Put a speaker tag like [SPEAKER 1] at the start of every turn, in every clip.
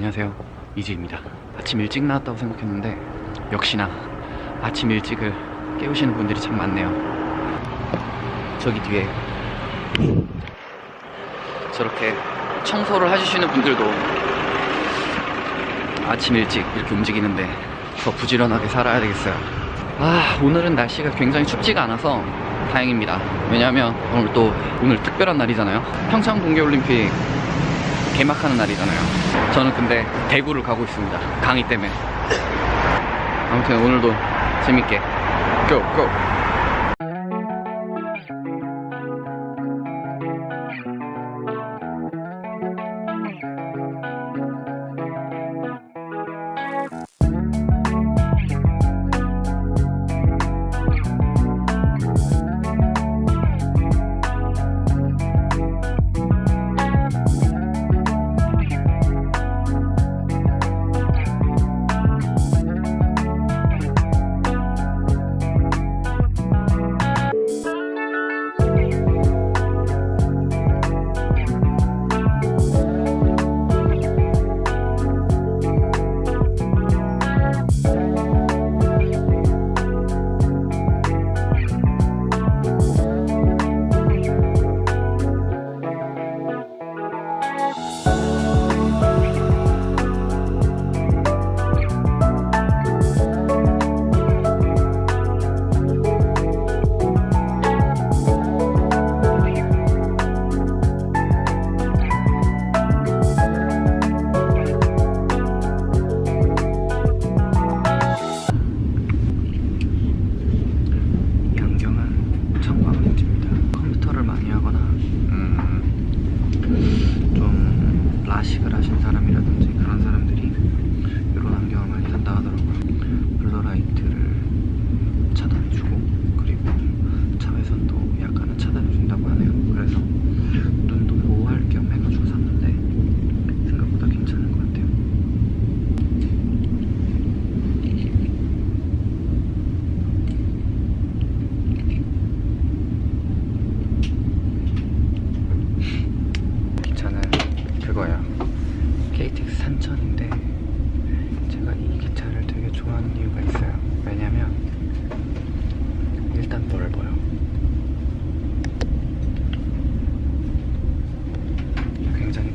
[SPEAKER 1] 안녕하세요. 이지입니다. 아침 일찍 나왔다고 생각했는데 역시나 아침 일찍을 깨우시는 분들이 참 많네요. 저기 뒤에 저렇게 청소를 해주시는 분들도 아침 일찍 이렇게 움직이는데 더 부지런하게 살아야 되겠어요. 아 오늘은 날씨가 굉장히 춥지가 않아서 다행입니다. 왜냐하면 오늘 또 오늘 특별한 날이잖아요. 평창 동계올림픽 개막하는 날이잖아요 저는 근데 대구를 가고 있습니다 강의 때문에 아무튼 오늘도 재밌게 고! 고!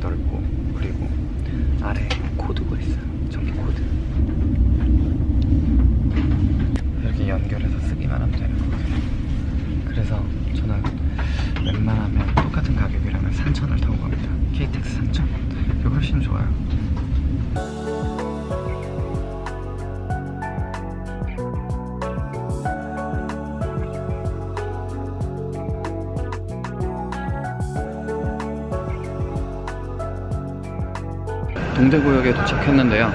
[SPEAKER 1] 넓고 그리고 아래 코드가 있어요 동대구역에 도착했는데요.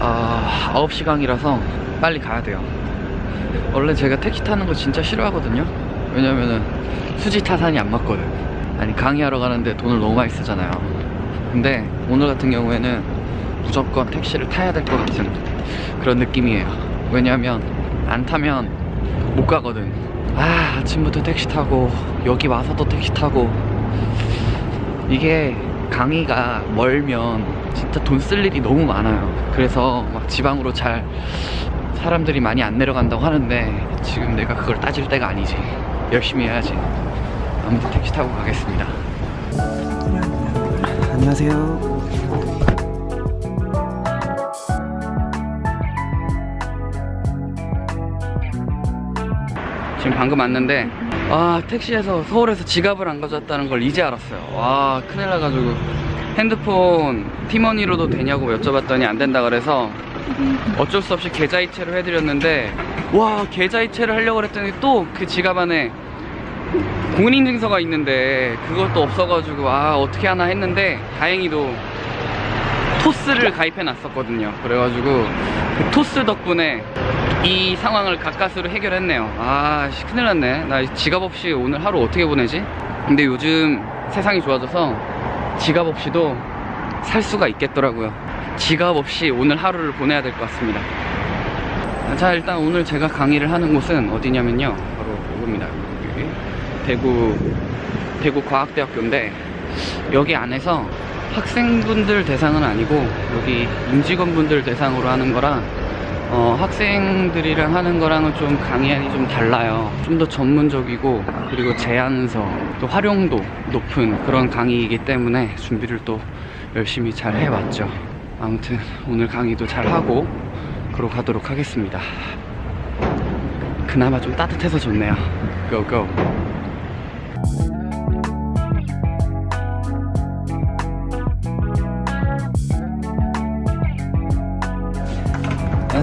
[SPEAKER 1] 아 9시간이라서 빨리 가야 돼요. 원래 제가 택시 타는 거 진짜 싫어하거든요. 왜냐면은 수지 타산이 안 맞거든. 아니 강의하러 가는데 돈을 너무 많이 쓰잖아요. 근데 오늘 같은 경우에는 무조건 택시를 타야 될 것 같은 그런 느낌이에요. 왜냐면 안 타면 못 가거든. 아 아침부터 택시 타고 여기 와서도 택시 타고. 이게 강의가 멀면 진짜 돈 쓸 일이 너무 많아요. 그래서 막 지방으로 잘 사람들이 많이 안 내려간다고 하는데 지금 내가 그걸 따질 때가 아니지. 열심히 해야지. 아무튼 택시 타고 가겠습니다. 안녕하세요. 지금 방금 왔는데 아 택시에서 서울에서 지갑을 안 가져왔다는 걸 이제 알았어요. 와 큰일 나가지고 핸드폰 티머니로도 되냐고 여쭤봤더니 안 된다 그래서 어쩔 수 없이 계좌이체를 해드렸는데 와 계좌이체를 하려고 그랬더니 또 그 지갑 안에 공인인증서가 있는데 그것도 없어가지고 아 어떻게 하나 했는데 다행히도 토스를 가입해 놨었거든요. 그래가지고 그 토스 덕분에 이 상황을 가까스로 해결했네요. 아 씨, 큰일 났네. 나 지갑 없이 오늘 하루 어떻게 보내지? 근데 요즘 세상이 좋아져서 지갑 없이도 살 수가 있겠더라고요. 지갑 없이 오늘 하루를 보내야 될 것 같습니다. 자 일단 오늘 제가 강의를 하는 곳은 어디냐면요. 바로 이겁니다. 여기 대구 대구 과학대학교인데 여기 안에서 학생분들 대상은 아니고 여기 임직원분들 대상으로 하는 거라 어, 학생들이랑 하는 거랑은 좀 강의안이 좀 달라요. 좀 더 전문적이고 그리고 제안서 또 활용도 높은 그런 강의이기 때문에 준비를 또 열심히 잘 해왔죠. 아무튼 오늘 강의도 잘 하고 그러고 가도록 하겠습니다. 그나마 좀 따뜻해서 좋네요. 고고.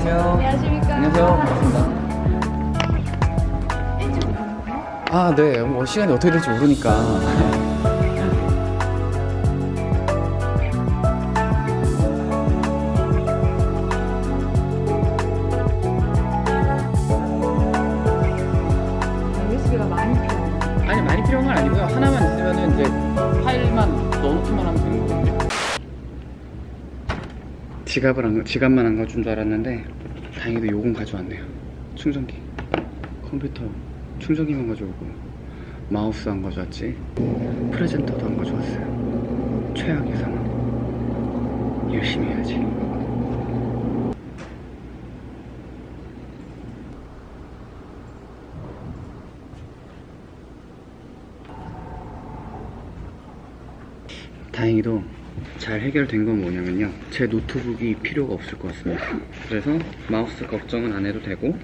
[SPEAKER 1] 안녕하세요.
[SPEAKER 2] 안녕하십니까.
[SPEAKER 1] 안녕하세요. 반갑습니다. 아, 네. 뭐 시간이 어떻게 될지 모르니까. 지갑을 안, 지갑만 안 가져온 줄 알았는데 다행히도 요건 가져왔네요. 충전기, 컴퓨터 충전기만 가져오고 마우스 안 가져왔지. 프레젠터도 안 가져왔어요. 최악의 상황. 열심히 해야지. 다행히도 잘 해결된 건 뭐냐면요. 제 노트북이 필요가 없을 것 같습니다. 그래서 마우스 걱정은 안 해도 되고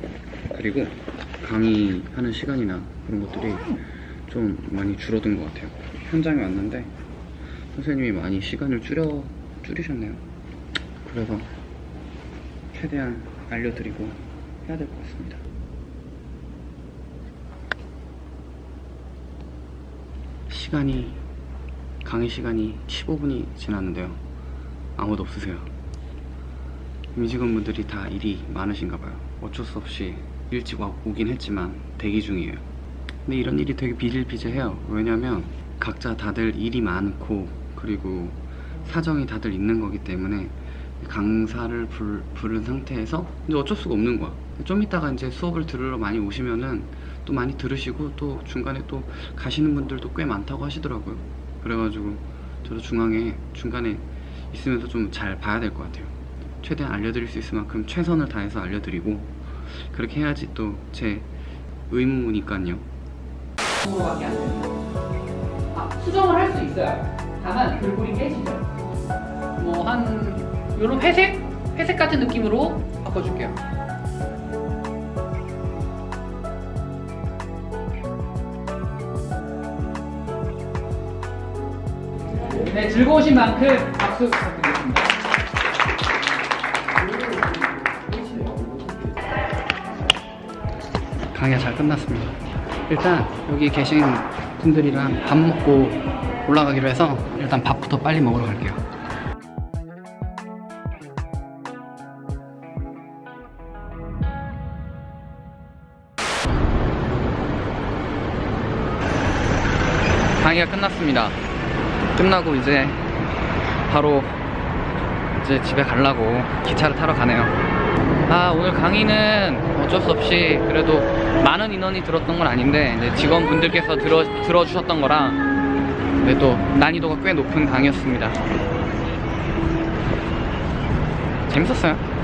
[SPEAKER 1] 그리고 강의하는 시간이나 그런 것들이 좀 많이 줄어든 것 같아요. 현장에 왔는데 선생님이 많이 시간을 줄여 줄이셨네요. 그래서 최대한 알려드리고 해야 될 것 같습니다. 시간이 강의 시간이 15분이 지났는데요. 아무도 없으세요. 임직원분들이 다 일이 많으신가 봐요. 어쩔 수 없이 일찍 와 오긴 했지만 대기 중이에요. 근데 이런 일이 되게 비일비재해요. 왜냐면 각자 다들 일이 많고 그리고 사정이 다들 있는 거기 때문에 강사를 불, 부른 상태에서 이제 어쩔 수가 없는 거야. 좀 이따가 이제 수업을 들으러 많이 오시면은 또 많이 들으시고 또 중간에 또 가시는 분들도 꽤 많다고 하시더라고요. 그래가지고 저도 중앙에 중간에 있으면서 좀 잘 봐야 될 것 같아요. 최대한 알려드릴 수 있을 만큼 최선을 다해서 알려드리고 그렇게 해야지 또 제 의무니까요.
[SPEAKER 3] 아, 수정을 할 수 있어요. 다만 글꼴이 깨지죠. 뭐 한 요런 회색? 회색 같은 느낌으로 바꿔줄게요. 네, 즐거우신 만큼 박수 부탁드리겠습니다.
[SPEAKER 1] 강의가 잘 끝났습니다. 일단 여기 계신 분들이랑 밥 먹고 올라가기로 해서 일단 밥부터 빨리 먹으러 갈게요. 강의가 끝났습니다. 끝나고 이제 바로 이제 집에 가려고 기차를 타러 가네요. 아 오늘 강의는 어쩔 수 없이 그래도 많은 인원이 들었던 건 아닌데 이제 직원분들께서 들어, 들어주셨던 거라 근데 또 난이도가 꽤 높은 강의였습니다 재밌었어요